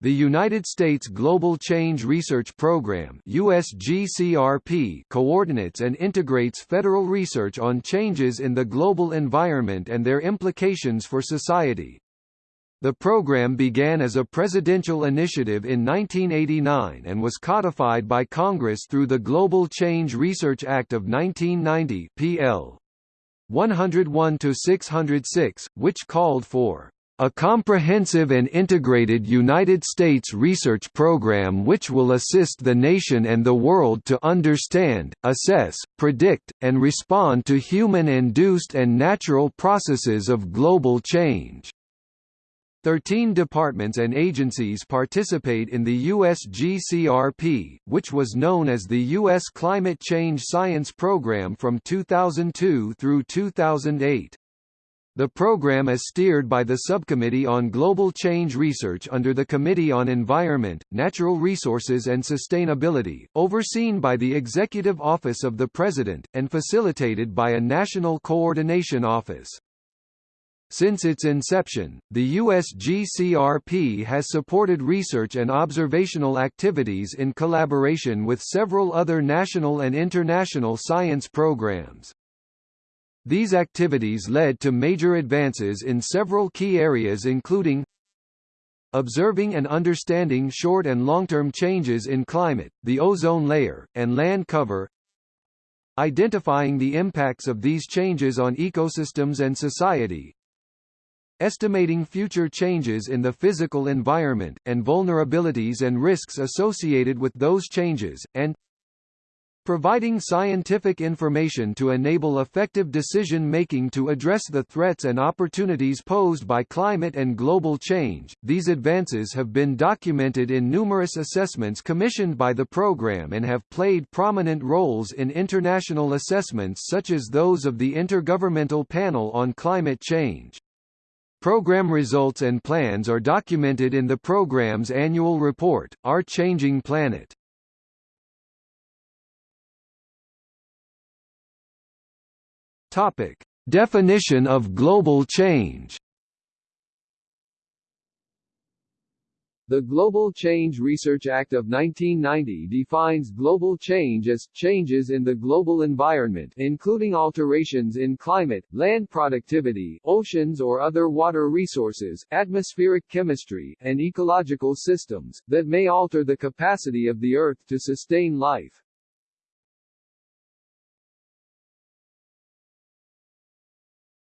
The United States Global Change Research Program USGCRP coordinates and integrates federal research on changes in the global environment and their implications for society. The program began as a presidential initiative in 1989 and was codified by Congress through the Global Change Research Act of 1990 PL 101-606, which called for a comprehensive and integrated United States research program which will assist the nation and the world to understand, assess, predict, and respond to human-induced and natural processes of global change. Thirteen departments and agencies participate in the USGCRP, which was known as the U.S. Climate Change Science Program from 2002 through 2008. The program is steered by the Subcommittee on Global Change Research under the Committee on Environment, Natural Resources and Sustainability, overseen by the Executive Office of the President, and facilitated by a National Coordination Office. Since its inception, the USGCRP has supported research and observational activities in collaboration with several other national and international science programs. These activities led to major advances in several key areas including observing and understanding short and long-term changes in climate, the ozone layer, and land cover identifying the impacts of these changes on ecosystems and society estimating future changes in the physical environment, and vulnerabilities and risks associated with those changes, and providing scientific information to enable effective decision-making to address the threats and opportunities posed by climate and global change. These advances have been documented in numerous assessments commissioned by the program and have played prominent roles in international assessments such as those of the Intergovernmental Panel on Climate Change. Program results and plans are documented in the program's annual report, Our Changing Planet. Topic: Definition of global change. The Global Change Research Act of 1990 defines global change as changes in the global environment including alterations in climate, land productivity, oceans or other water resources, atmospheric chemistry, and ecological systems, that may alter the capacity of the Earth to sustain life.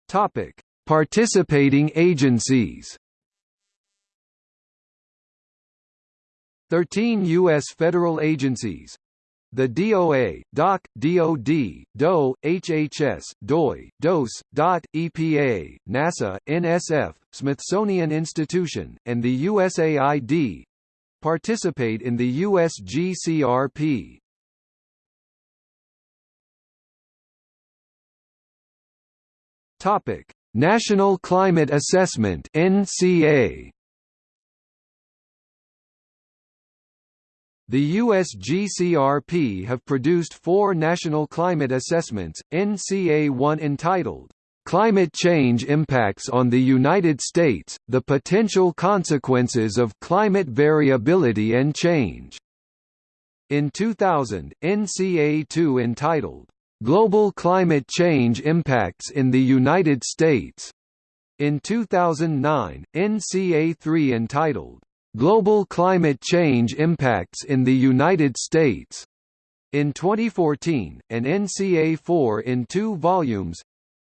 Topic: Participating agencies. 13 U.S. federal agencies the DOA, DOC, DOD, DOE, HHS, DOI, DOS, DOT, EPA, NASA, NSF, Smithsonian Institution, and the USAID participate in the USGCRP. Topic: National Climate Assessment (NCA). The USGCRP have produced four national climate assessments, NCA-1 entitled, "'Climate Change Impacts on the United States, the Potential Consequences of Climate Variability and Change". In 2000, NCA-2 entitled, Global Climate Change Impacts in the United States. In 2009, NCA3 entitled, Global Climate Change Impacts in the United States. In 2014, an NCA4 in two volumes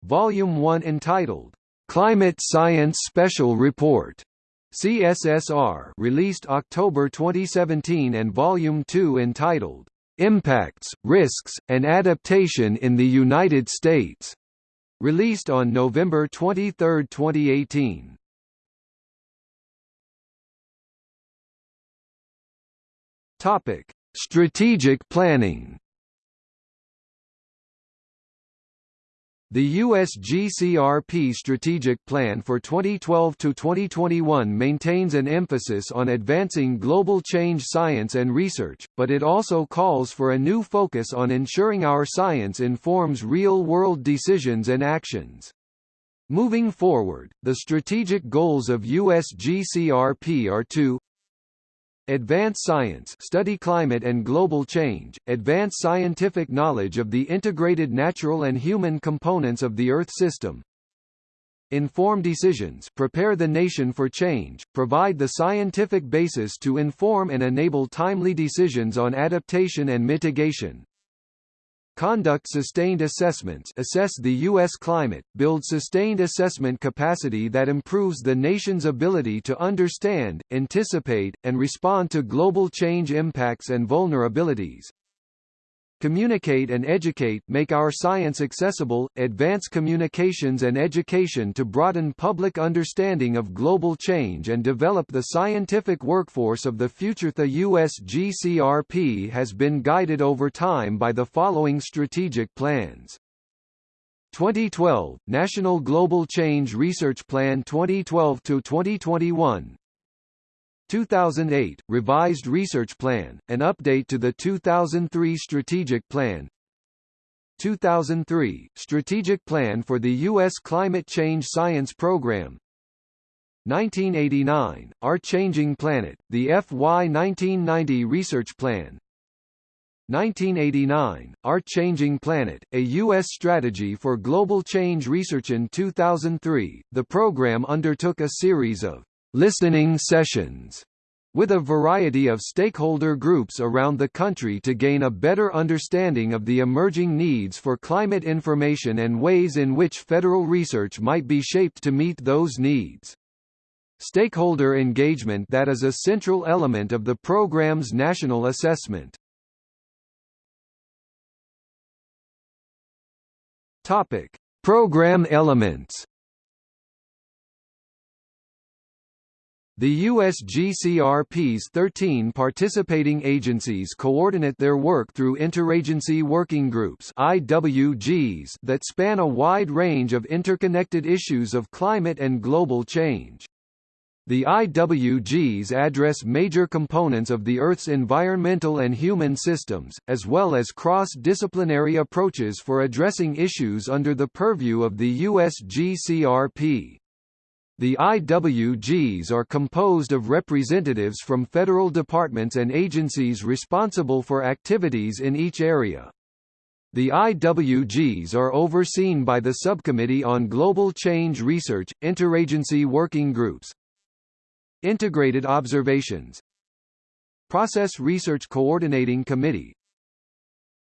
Volume 1 entitled, Climate Science Special Report, CSSR released October 2017 and Volume 2 entitled, Impacts, Risks, and Adaptation in the United States. Released on November 23, 2018. Topic: Strategic planning. The USGCRP Strategic Plan for 2012 to 2021 maintains an emphasis on advancing global change science and research, but it also calls for a new focus on ensuring our science informs real-world decisions and actions. Moving forward, the strategic goals of USGCRP are to Advance Science study climate and global change, advance scientific knowledge of the integrated natural and human components of the Earth system. Inform decisions prepare the nation for change, provide the scientific basis to inform and enable timely decisions on adaptation and mitigation. Conduct sustained assessments assess the U.S. climate, build sustained assessment capacity that improves the nation's ability to understand, anticipate, and respond to global change impacts and vulnerabilities. Communicate and educate make our science accessible, advance communications and education to broaden public understanding of global change and develop the scientific workforce of the future. The US GCRP has been guided over time by the following strategic plans. 2012 National Global Change Research Plan 2012 to 2021 2008, Revised Research Plan, an update to the 2003 Strategic Plan 2003, Strategic Plan for the U.S. Climate Change Science Program 1989, Our Changing Planet, the FY 1990 Research Plan 1989, Our Changing Planet, a U.S. strategy for global change research In 2003, the program undertook a series of listening sessions with a variety of stakeholder groups around the country to gain a better understanding of the emerging needs for climate information and ways in which federal research might be shaped to meet those needs. Stakeholder engagement that is a central element of the program's national assessment. Topic: Program elements The USGCRP's 13 participating agencies coordinate their work through interagency working groups IWGs that span a wide range of interconnected issues of climate and global change. The IWGs address major components of the Earth's environmental and human systems, as well as cross-disciplinary approaches for addressing issues under the purview of the USGCRP. The IWGs are composed of representatives from federal departments and agencies responsible for activities in each area. The IWGs are overseen by the Subcommittee on Global Change Research, Interagency Working Groups. Integrated Observations. Process Research Coordinating Committee.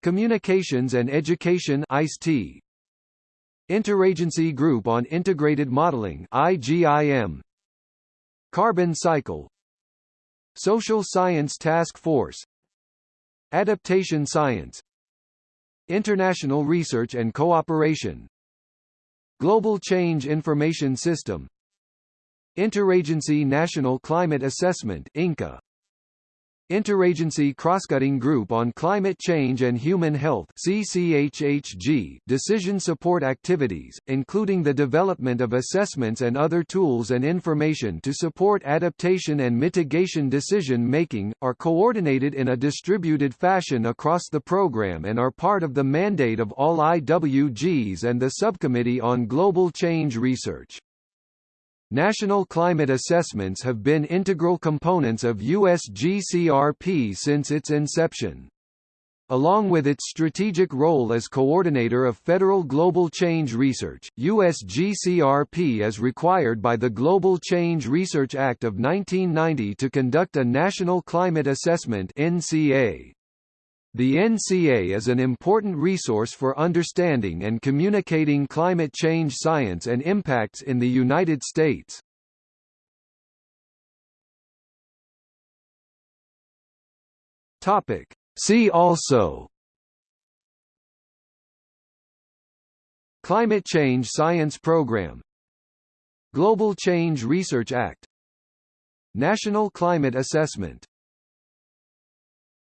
Communications and Education Interagency Group on Integrated Modeling IGIM Carbon Cycle. Social Science Task Force. Adaptation Science. International Research and Cooperation. Global Change Information System. Interagency National Climate Assessment INCA Interagency Crosscutting Group on Climate Change and Human Health CCHHG decision support activities, including the development of assessments and other tools and information to support adaptation and mitigation decision-making, are coordinated in a distributed fashion across the program and are part of the mandate of all IWGs and the Subcommittee on Global Change Research. National climate assessments have been integral components of USGCRP since its inception. Along with its strategic role as coordinator of federal global change research, USGCRP is required by the Global Change Research Act of 1990 to conduct a National Climate Assessment NCA. The NCA is an important resource for understanding and communicating climate change science and impacts in the United States. Topic. See also Climate Change Science Program Global Change Research Act National Climate Assessment